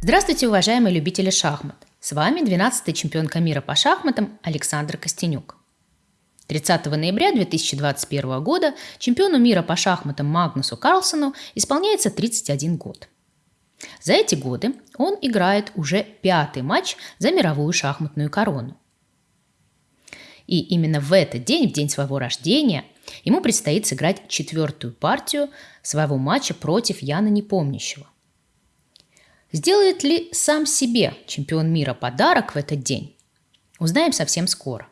Здравствуйте, уважаемые любители шахмат! С вами 12-й чемпионка мира по шахматам Александр Костенюк. 30 ноября 2021 года чемпиону мира по шахматам Магнусу Карлсону исполняется 31 год. За эти годы он играет уже пятый матч за мировую шахматную корону. И именно в этот день, в день своего рождения, ему предстоит сыграть четвертую партию своего матча против Яна Непомнящего – Сделает ли сам себе чемпион мира подарок в этот день? Узнаем совсем скоро.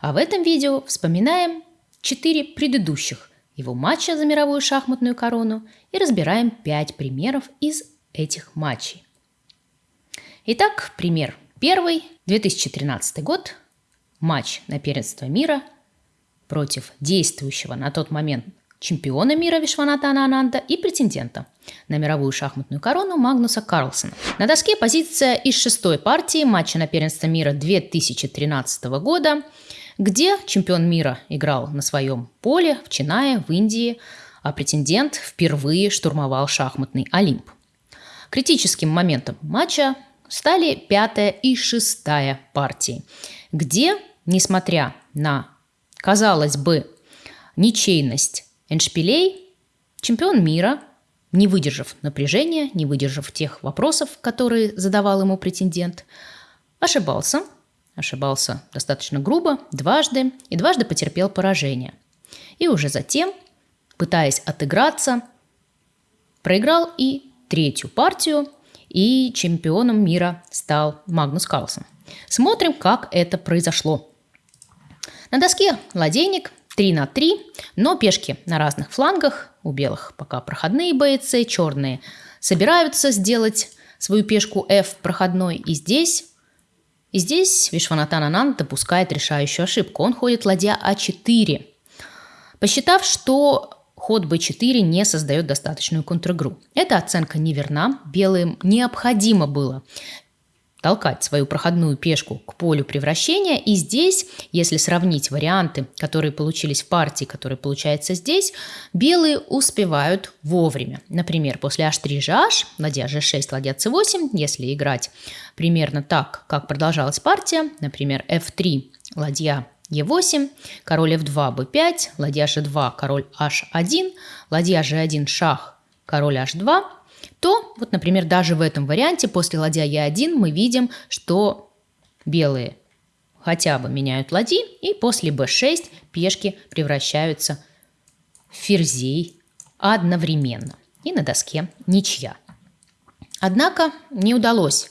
А в этом видео вспоминаем четыре предыдущих его матча за мировую шахматную корону и разбираем пять примеров из этих матчей. Итак, пример первый. 2013 год. Матч на первенство мира против действующего на тот момент чемпиона мира Вишванатана Ананда и претендента на мировую шахматную корону Магнуса Карлсона. На доске позиция из шестой партии матча на первенство мира 2013 года, где чемпион мира играл на своем поле в Чинае, в Индии, а претендент впервые штурмовал шахматный Олимп. Критическим моментом матча стали пятая и шестая партии, где, несмотря на, казалось бы, ничейность Эншпилей – чемпион мира, не выдержав напряжения, не выдержав тех вопросов, которые задавал ему претендент, ошибался, ошибался достаточно грубо, дважды, и дважды потерпел поражение. И уже затем, пытаясь отыграться, проиграл и третью партию, и чемпионом мира стал Магнус Карлсон. Смотрим, как это произошло. На доске ладейник 3 на 3, но пешки на разных флангах. У белых пока проходные бойцы, черные собираются сделать свою пешку F проходной. И здесь, и здесь Вишванатан Ананд допускает решающую ошибку. Он ходит ладья А4, посчитав, что ход b4 не создает достаточную контр-игру. Эта оценка неверна. Белым необходимо было толкать свою проходную пешку к полю превращения. И здесь, если сравнить варианты, которые получились в партии, которые получаются здесь, белые успевают вовремя. Например, после h3 h, ладья g6, ладья c8, если играть примерно так, как продолжалась партия, например, f3, ладья e8, король f2, b5, ладья g2, король h1, ладья g1, шах, король h2, то, вот, например, даже в этом варианте после ладья Е1 мы видим, что белые хотя бы меняют ладьи, и после b6 пешки превращаются в ферзей одновременно. И на доске ничья. Однако не удалось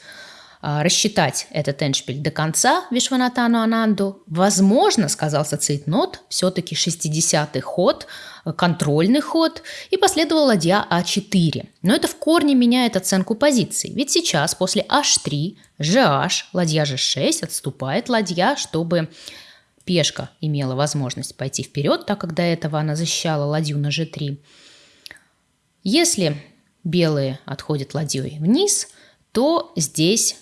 а, рассчитать этот эншпиль до конца Вишванатану Ананду. Возможно, сказался Цейтнот, все-таки 60-й ход, контрольный ход, и последовала ладья А4. Но это в корне меняет оценку позиций, ведь сейчас после H3, GH, ладья G6 отступает ладья, чтобы пешка имела возможность пойти вперед, так как до этого она защищала ладью на G3. Если белые отходят ладьей вниз, то здесь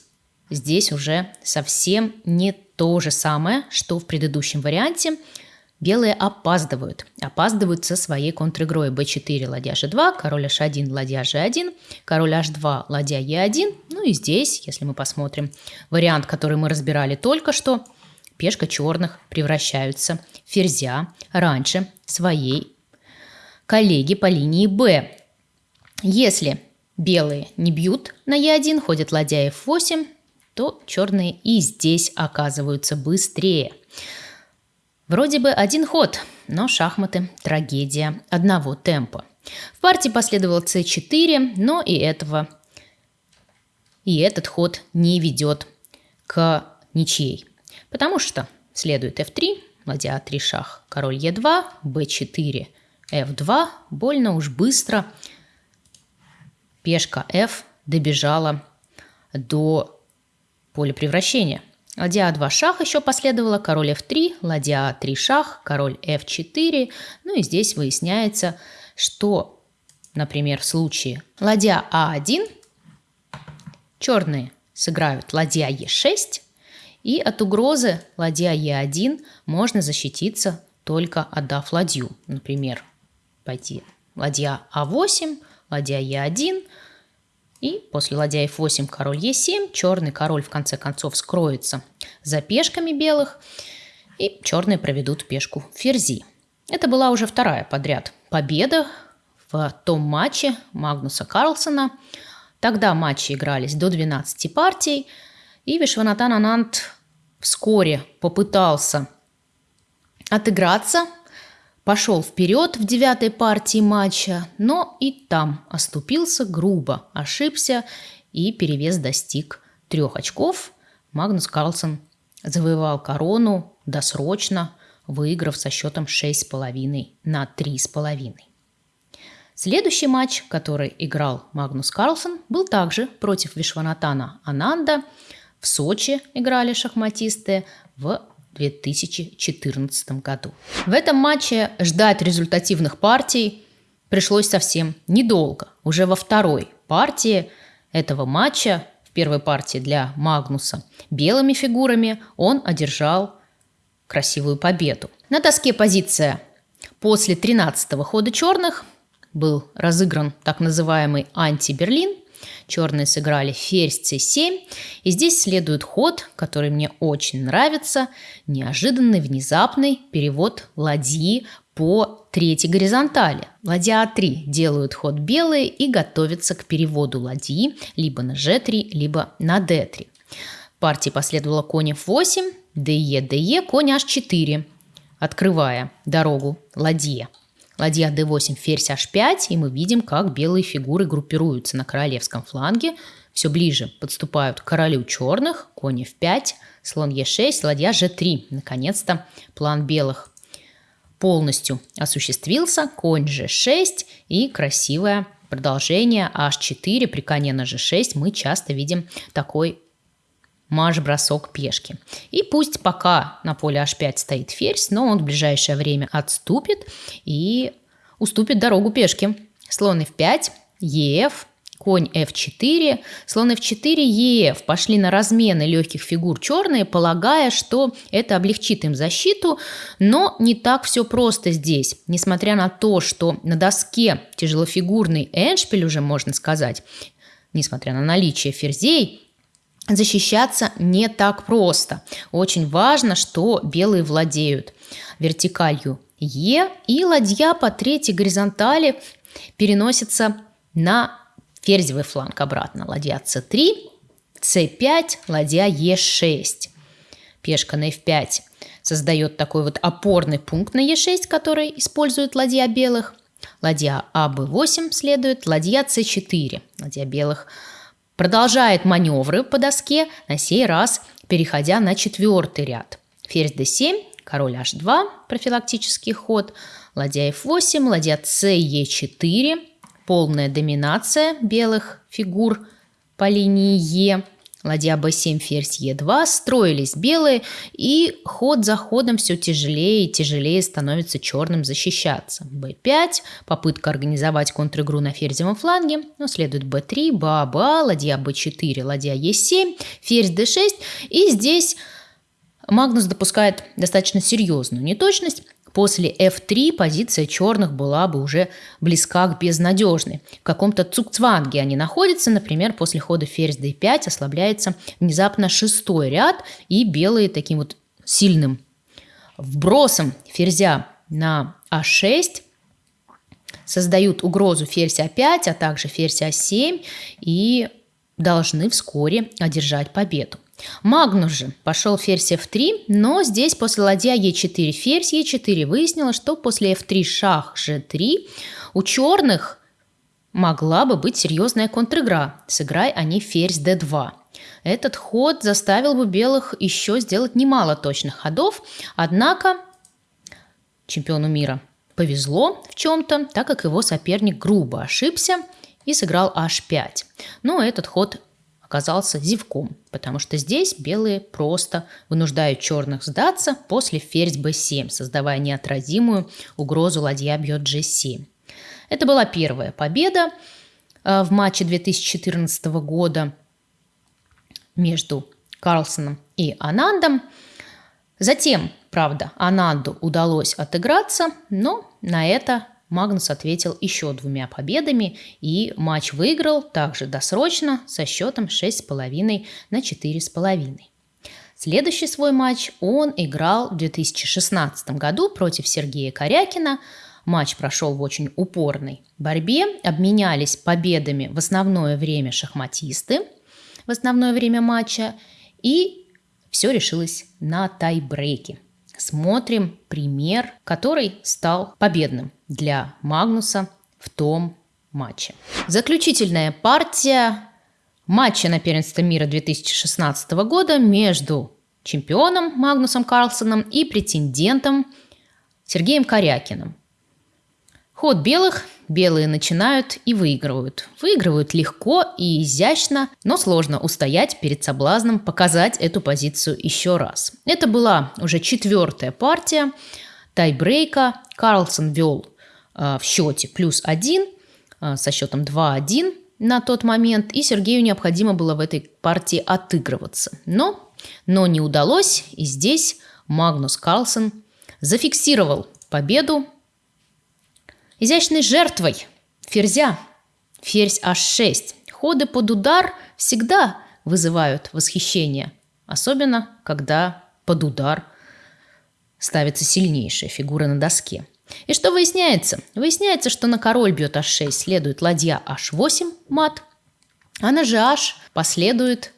Здесь уже совсем не то же самое, что в предыдущем варианте. Белые опаздывают. Опаздывают со своей контр-игрой b4, ладья g2, король h1, ладья g1, король h2, ладья e1. Ну и здесь, если мы посмотрим вариант, который мы разбирали только что, пешка черных превращаются в ферзя раньше своей коллеги по линии b. Если белые не бьют на e1, ходят ладья f8, то черные и здесь оказываются быстрее. Вроде бы один ход, но шахматы – трагедия одного темпа. В партии последовал c4, но и этого и этот ход не ведет к ничьей, потому что следует f3, ладья a3 шах, король e2, b4, f2, больно уж быстро пешка f добежала до поле превращения. Ладья А2 шах еще последовало, король F3, ладья А3 шах, король F4. Ну и здесь выясняется, что, например, в случае ладья А1 черные сыграют ладья Е6, и от угрозы ладья Е1 можно защититься только отдав ладью. Например, пойти ладья А8, ладья Е1, И после ладья f8 король e7, черный король в конце концов скроется за пешками белых, и черные проведут пешку ферзи. Это была уже вторая подряд победа в том матче Магнуса Карлсона. Тогда матчи игрались до 12 партий, и Вишванатан Анант вскоре попытался отыграться, пошел вперед в девятой партии матча, но и там оступился грубо, ошибся, и перевес достиг трех очков. Магнус Карлсон завоевал корону досрочно, выиграв со счетом 6,5 на 3,5. Следующий матч, который играл Магнус Карлсон, был также против Вишванатана Ананда. В Сочи играли шахматисты в 2014 году. В этом матче ждать результативных партий пришлось совсем недолго. Уже во второй партии этого матча, в первой партии для Магнуса, белыми фигурами он одержал красивую победу. На доске позиция после 13-го хода черных был разыгран так называемый анти-Берлин. Черные сыграли ферзь c7. И здесь следует ход, который мне очень нравится. Неожиданный, внезапный перевод ладьи по третьей горизонтали. Ладья А3 делают ход белые и готовятся к переводу ладьи либо на G3, либо на D3. Партии последовала конь F8, ДЕ, ДЕ, конь H4, открывая дорогу ладье. Ладья d8, ферзь h5, и мы видим, как белые фигуры группируются на королевском фланге. Все ближе подступают к королю черных, конь f5, слон e6, ладья g3. Наконец-то план белых полностью осуществился. Конь g6 и красивое продолжение h4 при коне на g6. Мы часто видим такой марш-бросок пешки. И пусть пока на поле h5 стоит ферзь, но он в ближайшее время отступит и уступит дорогу пешке. Слон f5, ef, конь f4, слон f4, ef. Пошли на размены легких фигур черные, полагая, что это облегчит им защиту, но не так все просто здесь. Несмотря на то, что на доске тяжелофигурный эншпиль уже можно сказать, несмотря на наличие ферзей, защищаться не так просто. Очень важно, что белые владеют вертикалью Е, и ладья по третьей горизонтали переносится на ферзевый фланг обратно. Ладья c3, c5, ладья e6. Пешка на f5 создает такой вот опорный пункт на e6, который использует ладья белых. Ладья аб8 следует, ладья c4. Ладья белых – Продолжает маневры по доске, на сей раз переходя на четвертый ряд. Ферзь d7, король h2, профилактический ход, ладья f8, ладья c e4, полная доминация белых фигур по линии e, Ладья b7, ферзь e2, строились белые, и ход за ходом все тяжелее и тяжелее становится черным защищаться. b5, попытка организовать контр-игру на ферзевом фланге, но следует b3, ба, ба, ладья b4, ладья e7, ферзь d6, и здесь Магнус допускает достаточно серьезную неточность. После f3 позиция черных была бы уже близка к безнадежной. В каком-то цукцванге они находятся, например, после хода ферзь d5 ослабляется внезапно шестой ряд, и белые таким вот сильным вбросом ферзя на а6 создают угрозу ферзь а5, а также ферзь а7 и должны вскоре одержать победу. Магнус же пошел ферзь f3, но здесь после ладья e4 ферзь e4 выяснилось, что после f3 шах g3 у черных могла бы быть серьезная контр-игра. Сыграй они ферзь d2. Этот ход заставил бы белых еще сделать немало точных ходов, однако чемпиону мира повезло в чем-то, так как его соперник грубо ошибся и сыграл h5. Но этот ход оказался зевком, потому что здесь белые просто вынуждают черных сдаться после ферзь b7, создавая неотразимую угрозу ладья бьет g7. Это была первая победа э, в матче 2014 года между Карлсоном и Анандом. Затем, правда, Ананду удалось отыграться, но на это Магнус ответил еще двумя победами и матч выиграл также досрочно со счетом 6,5 на 4,5. Следующий свой матч он играл в 2016 году против Сергея Корякина. Матч прошел в очень упорной борьбе. Обменялись победами в основное время шахматисты, в основное время матча. И все решилось на тайбрейке. Смотрим пример, который стал победным для Магнуса в том матче. Заключительная партия матча на первенство мира 2016 года между чемпионом Магнусом Карлсоном и претендентом Сергеем Корякиным. Ход белых. Белые начинают и выигрывают. Выигрывают легко и изящно, но сложно устоять перед соблазном показать эту позицию еще раз. Это была уже четвертая партия тайбрейка. Карлсон вел э, в счете плюс один э, со счетом 2-1 на тот момент, и Сергею необходимо было в этой партии отыгрываться. Но, но не удалось, и здесь Магнус Карлсон зафиксировал победу изящной жертвой ферзя. Ферзь h6. Ходы под удар всегда вызывают восхищение, особенно когда под удар ставится сильнейшая фигура на доске. И что выясняется? Выясняется, что на король бьет h6 следует ладья h8 мат, а на gh последует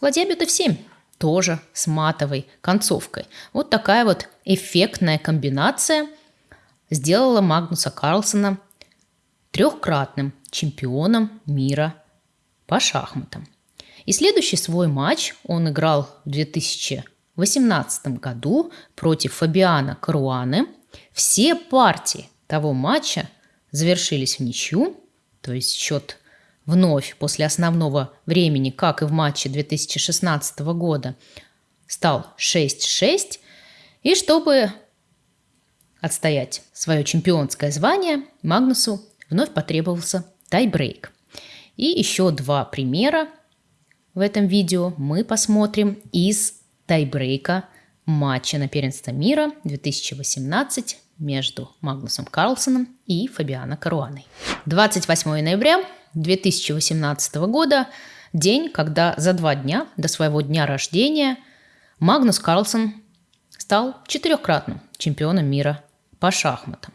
ладья бьет f7 тоже с матовой концовкой. Вот такая вот эффектная комбинация сделала Магнуса Карлсона трехкратным чемпионом мира по шахматам. И следующий свой матч он играл в 2000 2018 году против Фабиана Каруаны все партии того матча завершились в ничью, то есть счет вновь после основного времени, как и в матче 2016 года, стал 6-6. И чтобы отстоять свое чемпионское звание, Магнусу вновь потребовался тайбрейк. И еще два примера в этом видео мы посмотрим из тайбрейка матча на первенство мира 2018 между Магнусом Карлсоном и Фабиано Каруаной. 28 ноября 2018 года – день, когда за два дня до своего дня рождения Магнус Карлсон стал четырехкратным чемпионом мира по шахматам.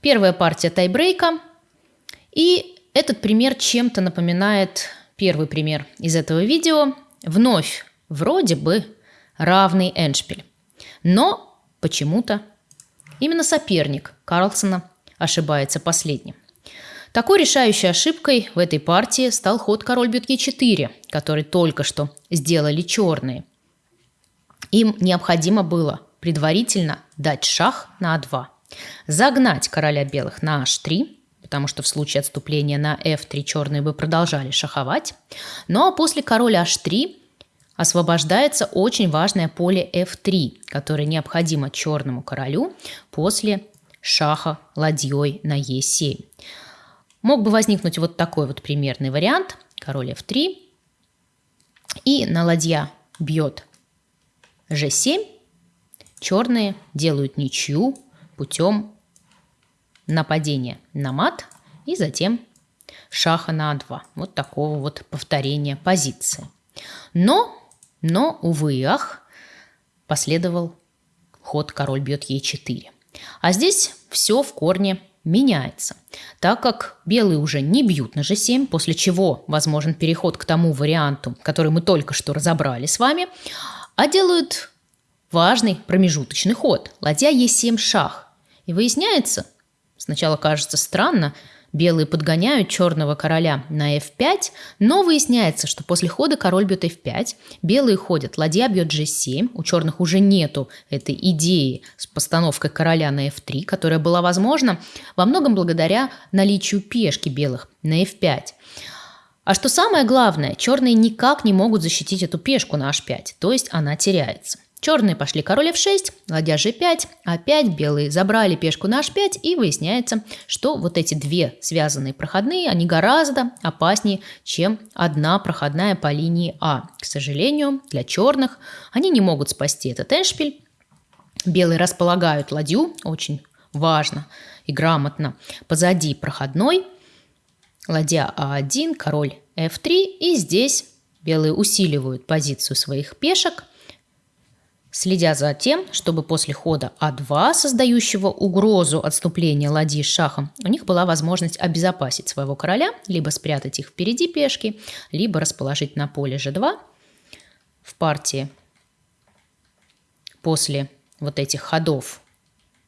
Первая партия тайбрейка. И этот пример чем-то напоминает первый пример из этого видео. Вновь вроде бы равный Эншпиль. Но почему-то именно соперник Карлсона ошибается последним. Такой решающей ошибкой в этой партии стал ход король бьет Е4, который только что сделали черные. Им необходимо было предварительно дать шах на А2, загнать короля белых на H3, потому что в случае отступления на F3 черные бы продолжали шаховать. Ну а после короля H3 освобождается очень важное поле f3, которое необходимо черному королю после шаха ладьей на e7. Мог бы возникнуть вот такой вот примерный вариант. Король f3. И на ладья бьет g7. Черные делают ничью путем нападения на мат и затем шаха на а2. Вот такого вот повторения позиции. Но но, увы и ах, последовал ход король бьет Е4. А здесь все в корне меняется, так как белые уже не бьют на G7, после чего возможен переход к тому варианту, который мы только что разобрали с вами, а делают важный промежуточный ход – ладья Е7 шах. И выясняется, сначала кажется странно, Белые подгоняют черного короля на f5, но выясняется, что после хода король бьет f5, белые ходят, ладья бьет g7, у черных уже нету этой идеи с постановкой короля на f3, которая была возможна во многом благодаря наличию пешки белых на f5. А что самое главное, черные никак не могут защитить эту пешку на h5, то есть она теряется. Черные пошли король f6, ладья g5, опять белые забрали пешку на h5, и выясняется, что вот эти две связанные проходные, они гораздо опаснее, чем одна проходная по линии А. К сожалению, для черных они не могут спасти этот эншпиль. Белые располагают ладью очень важно и грамотно. Позади проходной, ладья А1, король F3, и здесь белые усиливают позицию своих пешек, следя за тем, чтобы после хода А2, создающего угрозу отступления ладьи шахом, у них была возможность обезопасить своего короля, либо спрятать их впереди пешки, либо расположить на поле G2 в партии. После вот этих ходов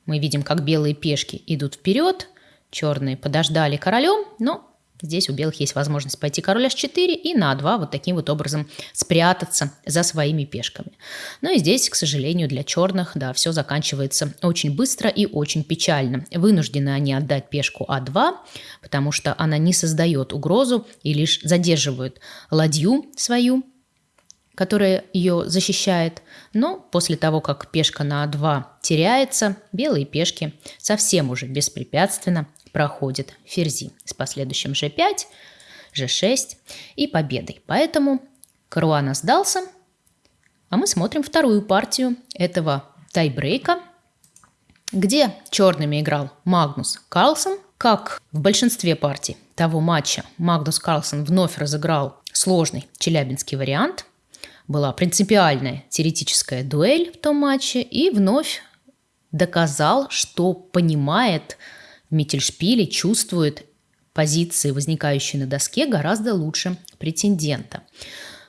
мы видим, как белые пешки идут вперед, черные подождали королем, но Здесь у белых есть возможность пойти король h4 и на a2 вот таким вот образом спрятаться за своими пешками. Ну и здесь, к сожалению, для черных, да, все заканчивается очень быстро и очень печально. Вынуждены они отдать пешку а2, потому что она не создает угрозу и лишь задерживает ладью свою, которая ее защищает. Но после того, как пешка на а2 теряется, белые пешки совсем уже беспрепятственно проходит ферзи с последующим g5, g6 и победой. Поэтому Каруана сдался, а мы смотрим вторую партию этого тайбрейка, где черными играл Магнус Карлсон. Как в большинстве партий того матча Магнус Карлсон вновь разыграл сложный челябинский вариант. Была принципиальная теоретическая дуэль в том матче и вновь доказал, что понимает Миттельшпиле чувствует позиции, возникающие на доске, гораздо лучше претендента.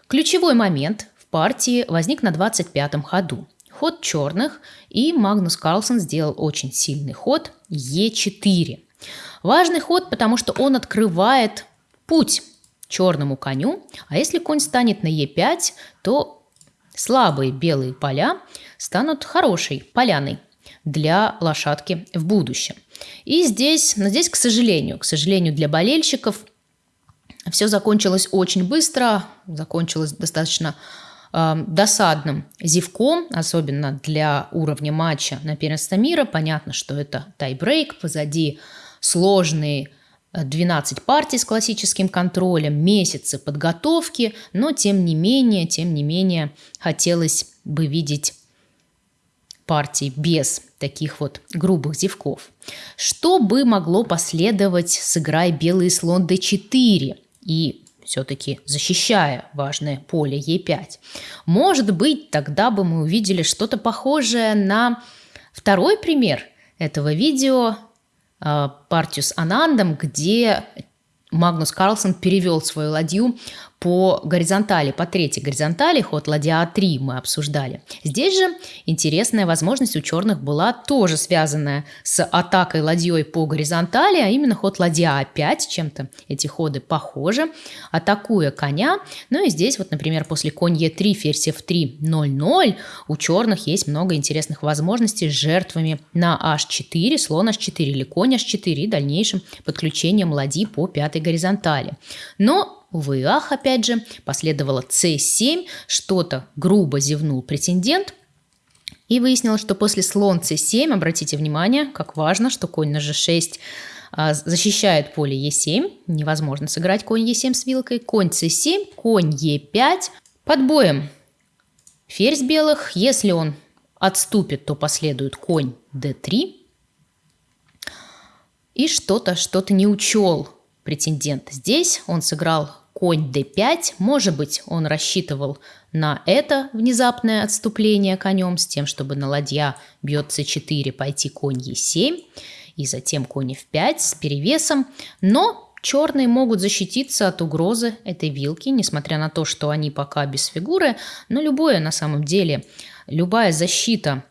Ключевой момент в партии возник на 25-м ходу. Ход черных, и Магнус Карлсон сделал очень сильный ход Е4. Важный ход, потому что он открывает путь черному коню, а если конь станет на Е5, то слабые белые поля станут хорошей поляной для лошадки в будущем. И здесь, но здесь, к сожалению, к сожалению для болельщиков, все закончилось очень быстро, закончилось достаточно э, досадным зевком, особенно для уровня матча на первенство мира. Понятно, что это тайбрейк, позади сложные 12 партий с классическим контролем, месяцы подготовки, но тем не менее, тем не менее хотелось бы видеть партий без таких вот грубых зевков. Что бы могло последовать, сыграя белый слон d4 и все-таки защищая важное поле e5? Может быть, тогда бы мы увидели что-то похожее на второй пример этого видео, а, партию с Анандом, где Магнус Карлсон перевел свою ладью по горизонтали, по третьей горизонтали, ход ладья А3 мы обсуждали. Здесь же интересная возможность у черных была тоже связанная с атакой ладьей по горизонтали, а именно ход ладья А5, чем-то эти ходы похожи, атакуя коня. Ну и здесь вот, например, после конь Е3, ферзь F3, 0-0, у черных есть много интересных возможностей с жертвами на H4, слон H4 или конь H4 и дальнейшим подключением ладьи по пятой горизонтали. Но Увы ах, опять же, последовало c7, что-то грубо зевнул претендент, и выяснилось, что после слон c7, обратите внимание, как важно, что конь на g6 а, защищает поле e7, невозможно сыграть конь e7 с вилкой, конь c7, конь e5, под боем. Ферзь белых, если он отступит, то последует конь d3, и что-то, что-то не учел претендент. Здесь он сыграл конь d5. Может быть, он рассчитывал на это внезапное отступление конем с тем, чтобы на ладья бьет c4 пойти конь e7 и затем конь f5 с перевесом. Но черные могут защититься от угрозы этой вилки, несмотря на то, что они пока без фигуры. Но любое на самом деле, любая защита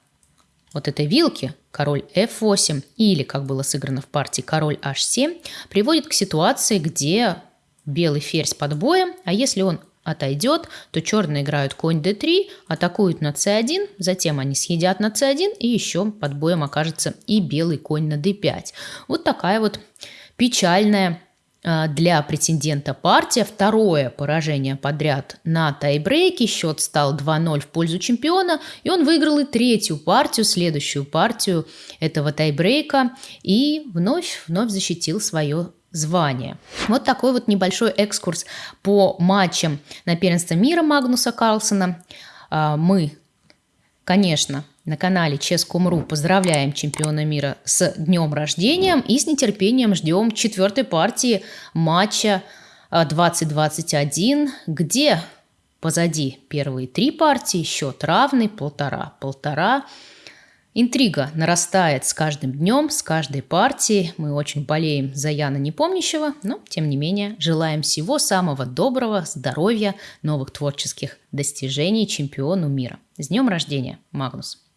вот этой вилки, король f8 или, как было сыграно в партии, король h7, приводит к ситуации, где белый ферзь под боем, а если он отойдет, то черные играют конь d3, атакуют на c1, затем они съедят на c1 и еще под боем окажется и белый конь на d5. Вот такая вот печальная а, для претендента партия. Второе поражение подряд на тайбрейке. Счет стал 2-0 в пользу чемпиона. И он выиграл и третью партию, следующую партию этого тайбрейка. И вновь, вновь защитил свое звание. Вот такой вот небольшой экскурс по матчам на первенство мира Магнуса Карлсона. А, мы, конечно, на канале Ческом.ру поздравляем чемпиона мира с днем рождения и с нетерпением ждем четвертой партии матча 2021, а, где позади первые три партии, счет равный, полтора-полтора. Интрига нарастает с каждым днем, с каждой партией. Мы очень болеем за Яна Непомнящего, но, тем не менее, желаем всего самого доброго, здоровья, новых творческих достижений чемпиону мира. С днем рождения, Магнус!